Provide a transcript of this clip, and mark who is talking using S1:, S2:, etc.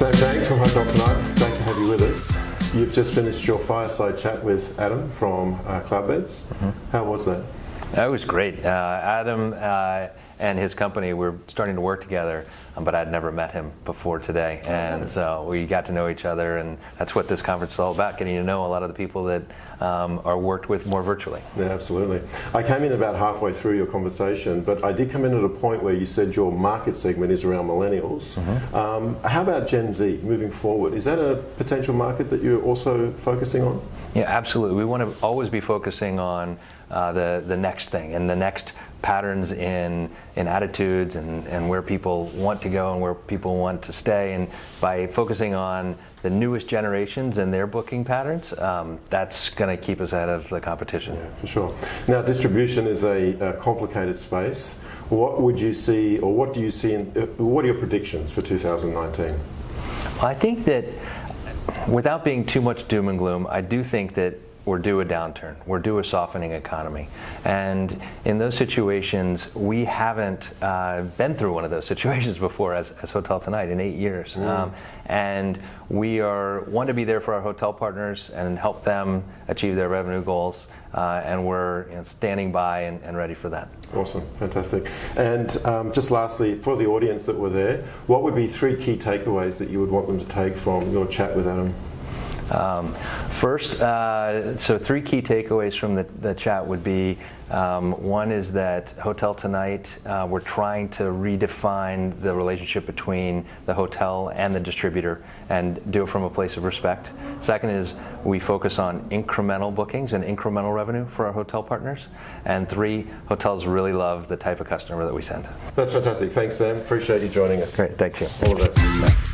S1: Hotel tonight. Great to have you with us. You've just finished your fireside chat with Adam from uh, Cloudbeds. Mm -hmm. How was that?
S2: That was great. Uh, Adam uh, and his company were starting to work together, um, but I'd never met him before today. And so we got to know each other, and that's what this conference is all about, getting to know a lot of the people that um, are worked with more virtually.
S1: Yeah, absolutely. I came in about halfway through your conversation, but I did come in at a point where you said your market segment is around millennials. Mm -hmm. um, how about Gen Z moving forward? Is that a potential market that you're also focusing on?
S2: Yeah, absolutely. We want to always be focusing on uh, the, the next thing and the next patterns in, in attitudes and, and where people want to go and where people want to stay. And by focusing on the newest generations and their booking patterns, um, that's going to keep us ahead of the competition.
S1: Yeah, for sure. Now, distribution is a, a, complicated space. What would you see, or what do you see, in, uh, what are your predictions for 2019?
S2: I think that without being too much doom and gloom, I do think that we're due a downturn. We're due a softening economy. And in those situations, we haven't uh, been through one of those situations before as, as Hotel Tonight in eight years. Mm. Um, and we are want to be there for our hotel partners and help them achieve their revenue goals. Uh, and we're you know, standing by and, and, ready for that.
S1: Awesome, fantastic. And um, just lastly, for the audience that were there, what would be three key takeaways that you would want them to take from your chat with Adam?
S2: Um, first, uh, so three key takeaways from the, the chat would be um, one is that Hotel Tonight, uh, we're trying to redefine the relationship between the hotel and the distributor and do it from a place of respect. Second is we focus on incremental bookings and incremental revenue for our hotel partners. And three, hotels really love the type of customer that we send.
S1: That's fantastic. Thanks, Sam. Appreciate you joining us.
S2: Great. Thanks, you.
S1: All the best.